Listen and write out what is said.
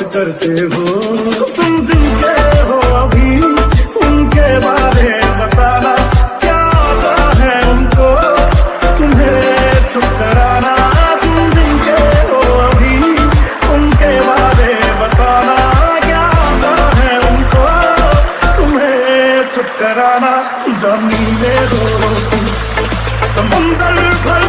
करते हो। तो तुम जिनके हो अभी, उनके बारे बताना। क्या आता है उनको? तुम्हें चुप कराना। तुम जिनके हो अभी, उनके बारे बताना। क्या आता है उनको? तुम्हें चुप कराना। जमीने दो। तुम समुंदर भर